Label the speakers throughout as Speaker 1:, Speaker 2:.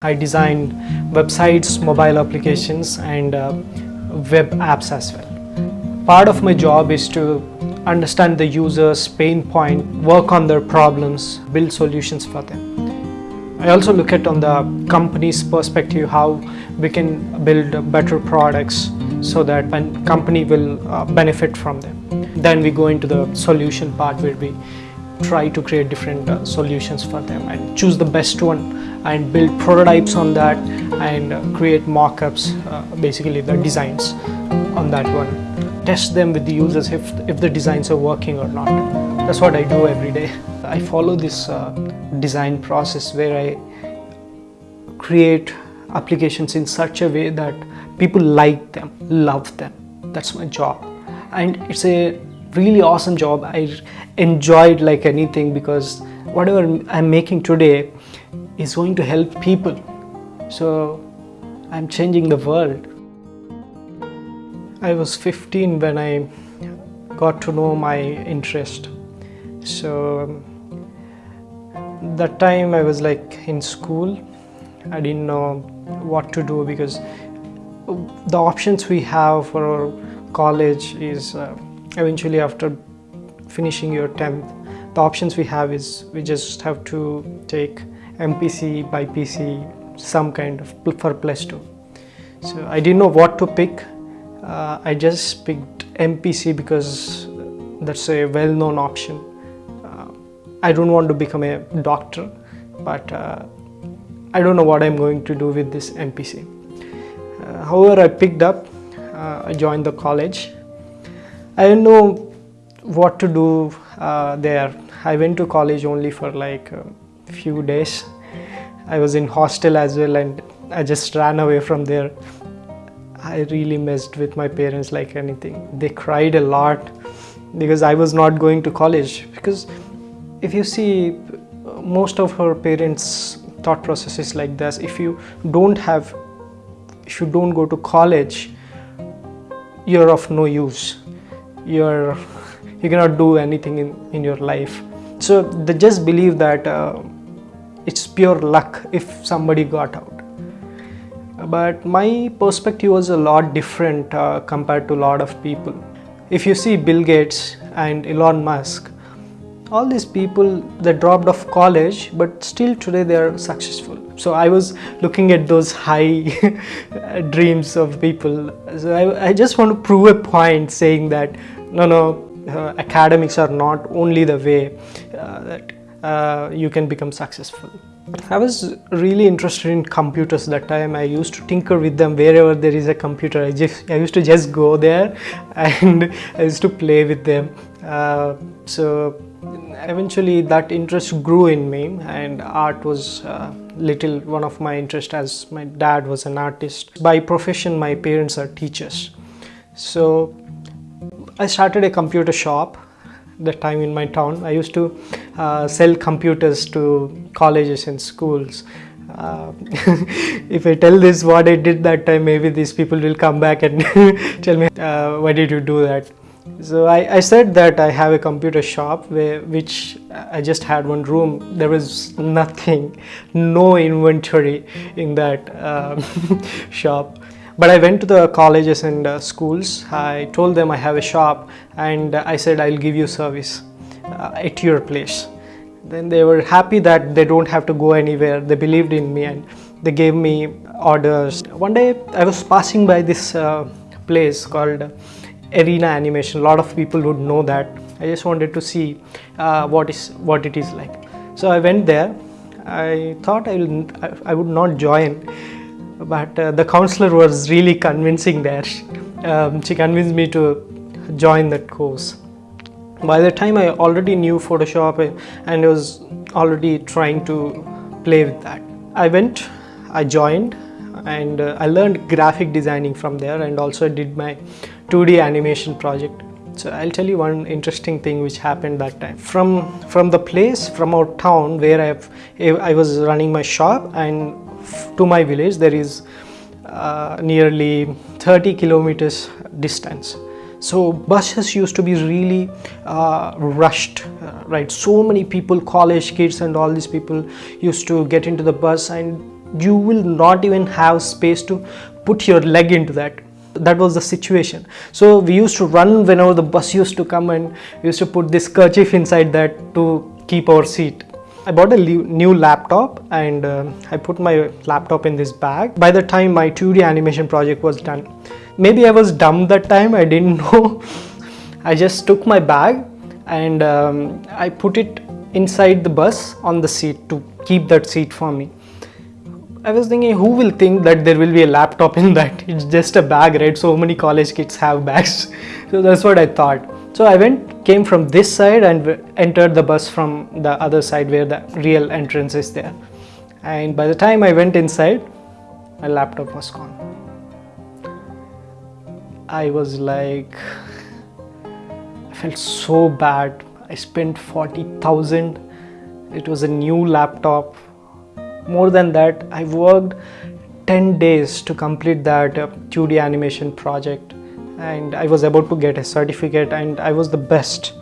Speaker 1: I design websites, mobile applications and uh, web apps as well. Part of my job is to understand the user's pain point, work on their problems, build solutions for them. I also look at on the company's perspective how we can build better products so that company will uh, benefit from them. Then we go into the solution part where we try to create different uh, solutions for them and choose the best one and build prototypes on that and uh, create mock-ups uh, basically the designs on that one. Test them with the users if, if the designs are working or not. That's what I do every day. I follow this uh, design process where I create applications in such a way that people like them love them. That's my job. And it's a really awesome job. I enjoyed like anything because whatever I'm making today is going to help people. So I'm changing the world. I was 15 when I got to know my interest. So that time I was like in school. I didn't know what to do because the options we have for college is uh, eventually after finishing your 10th the options we have is we just have to take MPC BIPC some kind of for plus 2 so I didn't know what to pick. Uh, I just picked MPC because that's a well-known option. Uh, I don't want to become a doctor but uh, I don't know what I'm going to do with this MPC uh, however I picked up uh, I joined the college I didn't know what to do uh, there. I went to college only for like a few days. I was in hostel as well and I just ran away from there. I really messed with my parents like anything. They cried a lot because I was not going to college because if you see most of her parents thought process is like this if you don't have if you don't go to college you're of no use you're you cannot do anything in in your life. So they just believe that uh, it's pure luck if somebody got out. But my perspective was a lot different uh, compared to a lot of people. If you see bill gates and elon musk all these people they dropped off college but still today they are successful so i was looking at those high dreams of people so I, I just want to prove a point saying that no no uh, academics are not only the way uh, that uh, you can become successful I was really interested in computers that time. I used to tinker with them wherever there is a computer. I just I used to just go there and I used to play with them. Uh, so eventually that interest grew in me and art was uh, little one of my interest as my dad was an artist. By profession my parents are teachers. So I started a computer shop that time in my town. I used to uh, sell computers to colleges and schools. Uh, if I tell this what I did that time, maybe these people will come back and tell me, uh, why did you do that? So I, I, said that I have a computer shop where, which I just had one room. There was nothing, no inventory in that um, shop. But I went to the colleges and uh, schools. I told them I have a shop and I said I'll give you service uh, at your place. Then they were happy that they don't have to go anywhere. They believed in me and they gave me orders. One day I was passing by this uh, place called Arena Animation. A lot of people would know that. I just wanted to see uh, what is what it is like. So I went there. I thought I, will, I would not join but uh, the counselor was really convincing there. Um, she convinced me to join that course. By the time I already knew Photoshop and I was already trying to play with that. I went, I joined and uh, I learned graphic designing from there and also did my 2D animation project. So I'll tell you one interesting thing which happened that time. From from the place, from our town where I've, I was running my shop and to my village there is uh, nearly 30 kilometers distance so buses used to be really uh, rushed uh, right so many people college kids and all these people used to get into the bus and you will not even have space to put your leg into that that was the situation so we used to run whenever the bus used to come and we used to put this kerchief inside that to keep our seat I bought a new laptop and uh, I put my laptop in this bag. By the time my 2D animation project was done, maybe I was dumb that time, I didn't know. I just took my bag and um, I put it inside the bus on the seat to keep that seat for me. I was thinking who will think that there will be a laptop in that? It's just a bag right? So many college kids have bags. So that's what I thought. So I went came from this side and entered the bus from the other side where the real entrance is there. And by the time I went inside my laptop was gone. I was like I felt so bad. I spent 40,000 it was a new laptop more than that i worked 10 days to complete that 2d uh, animation project. And i was about to get a certificate and i was the best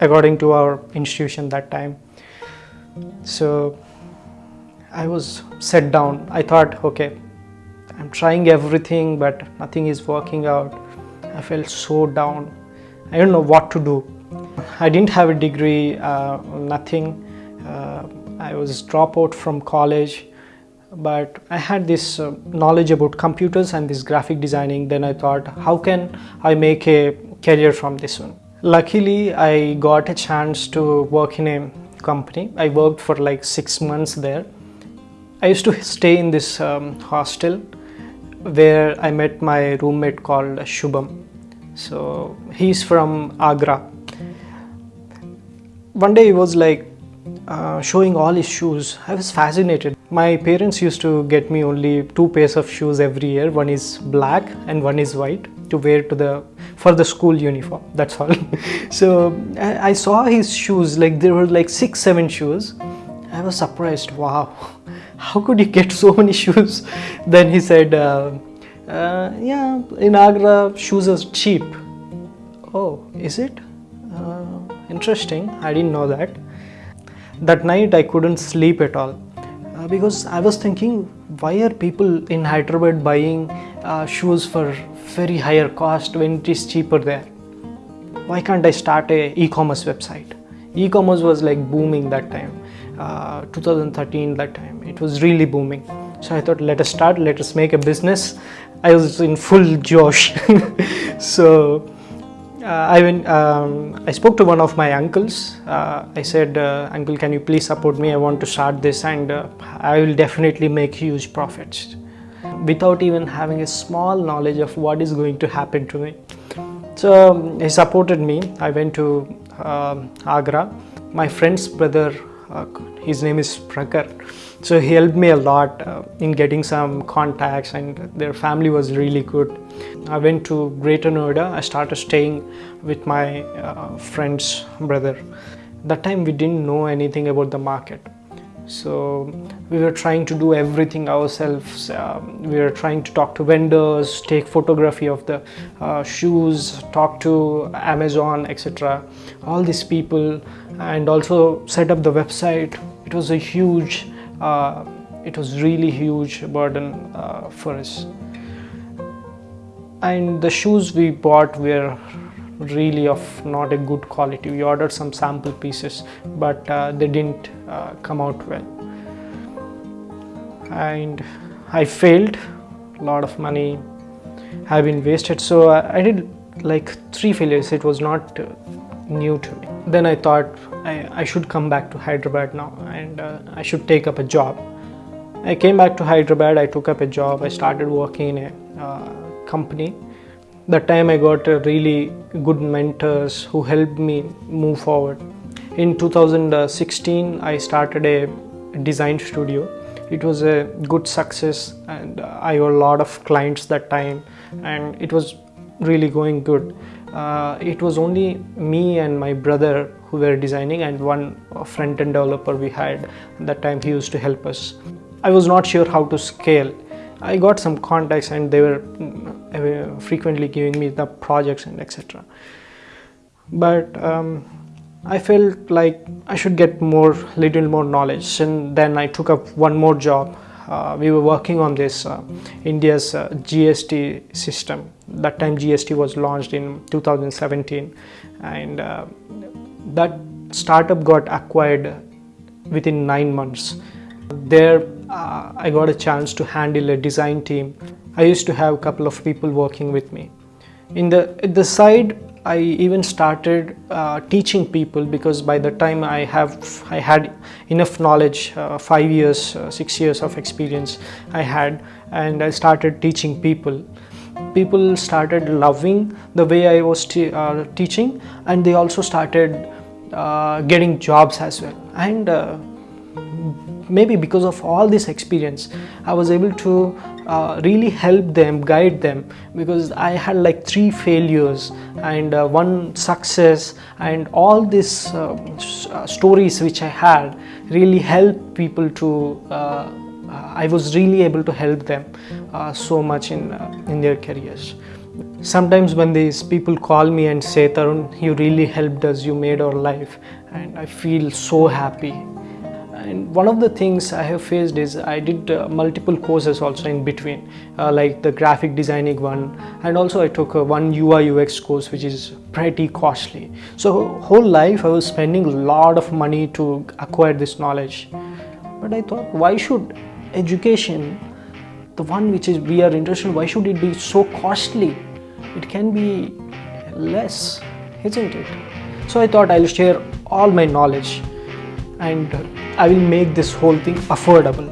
Speaker 1: according to our institution that time. So i was set down. I thought okay i'm trying everything but nothing is working out. I felt so down. I don't know what to do. I didn't have a degree uh, nothing I was dropout from college but I had this uh, knowledge about computers and this graphic designing then I thought how can I make a career from this one. Luckily I got a chance to work in a company. I worked for like six months there. I used to stay in this um, hostel where I met my roommate called Shubham. So he's from Agra. One day he was like, uh, showing all his shoes. I was fascinated. My parents used to get me only two pairs of shoes every year. One is black and one is white to wear to the for the school uniform. That's all. so I, I saw his shoes like there were like six, seven shoes. I was surprised. Wow, how could you get so many shoes? Then he said, uh, uh, "Yeah, in Agra, shoes are cheap." Oh, is it? Uh, interesting. I didn't know that that night I couldn't sleep at all. Uh, because I was thinking why are people in Hyderabad buying uh, shoes for very higher cost when it is cheaper there? Why can't I start a e-commerce website? E-commerce was like booming that time uh, 2013 that time. It was really booming. So I thought let us start let us make a business. I was in full josh. So uh, I went, um, I spoke to one of my uncles. Uh, I said, uh, Uncle, can you please support me? I want to start this and uh, I will definitely make huge profits without even having a small knowledge of what is going to happen to me. So um, he supported me. I went to um, Agra. My friend's brother, his name is Prakhar so he helped me a lot uh, in getting some contacts and their family was really good. I went to greater noida. I started staying with my uh, friend's brother. That time we didn't know anything about the market so we were trying to do everything ourselves. Um, we were trying to talk to vendors take photography of the uh, shoes talk to amazon etc all these people and also set up the website. It was a huge uh, it was really huge burden uh, for us. And the shoes we bought were really of not a good quality. We ordered some sample pieces but uh, they didn't uh, come out well. And i failed. A lot of money have been wasted. So I, I did like three failures. It was not uh, new to me. Then i thought I, I should come back to Hyderabad now and uh, I should take up a job. I came back to Hyderabad, I took up a job, I started working in a uh, company. That time I got uh, really good mentors who helped me move forward. In 2016, I started a design studio. It was a good success and I had a lot of clients that time and it was really going good. Uh, it was only me and my brother who were designing and one front-end developer we had that time he used to help us i was not sure how to scale i got some contacts and they were uh, frequently giving me the projects and etc but um, i felt like i should get more little more knowledge and then i took up one more job uh, we were working on this uh, India's uh, GST system. That time GST was launched in 2017, and uh, that startup got acquired within nine months. There, uh, I got a chance to handle a design team. I used to have a couple of people working with me. In the the side, I even started uh, teaching people because by the time I have I had enough knowledge, uh, five years, uh, six years of experience I had, and I started teaching people. People started loving the way I was uh, teaching, and they also started uh, getting jobs as well. And uh, maybe because of all this experience i was able to uh, really help them guide them because i had like three failures and uh, one success and all these uh, uh stories which i had really helped people to uh, i was really able to help them so much in in their careers. Sometimes when these people call me and say tarun you really helped us you made our life and i feel so happy and one of the things I have faced is I did uh, multiple courses also in between uh, like the graphic designing one and also I took uh, one UI UX course which is pretty costly. So whole life I was spending a lot of money to acquire this knowledge. But I thought why should education the one which is we are interested why should it be so costly? It can be less isn't it? So I thought I'll share all my knowledge and I will make this whole thing affordable.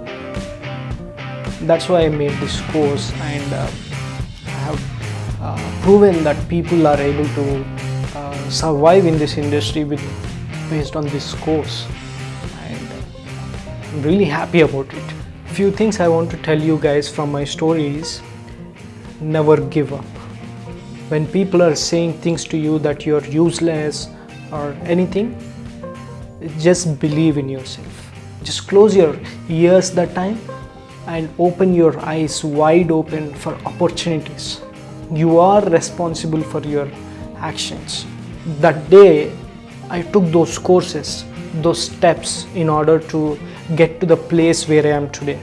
Speaker 1: That's why I made this course and uh, I have uh, proven that people are able to uh, survive in this industry with based on this course and I'm really happy about it. Few things I want to tell you guys from my stories never give up. When people are saying things to you that you're useless or anything, just believe in yourself. Just close your ears that time and open your eyes wide open for opportunities. You are responsible for your actions. That day i took those courses those steps in order to get to the place where i am today.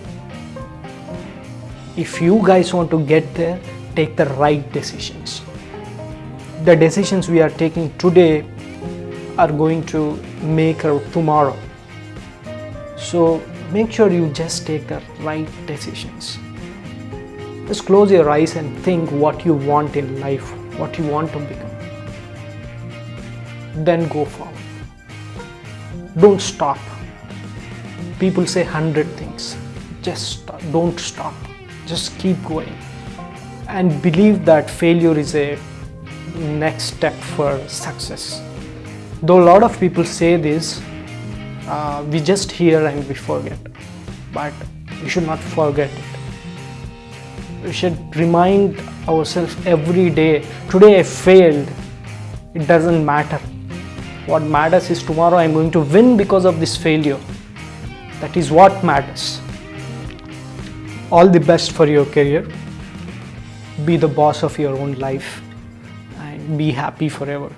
Speaker 1: If you guys want to get there take the right decisions. The decisions we are taking today are going to make her tomorrow. So make sure you just take the right decisions. Just close your eyes and think what you want in life, what you want to become. Then go forward. Don't stop. People say hundred things. Just stop. don't stop. Just keep going. And believe that failure is a next step for success. Though a lot of people say this, uh, we just hear and we forget. But we should not forget it. We should remind ourselves every day today I failed. It doesn't matter. What matters is tomorrow I'm going to win because of this failure. That is what matters. All the best for your career. Be the boss of your own life and be happy forever.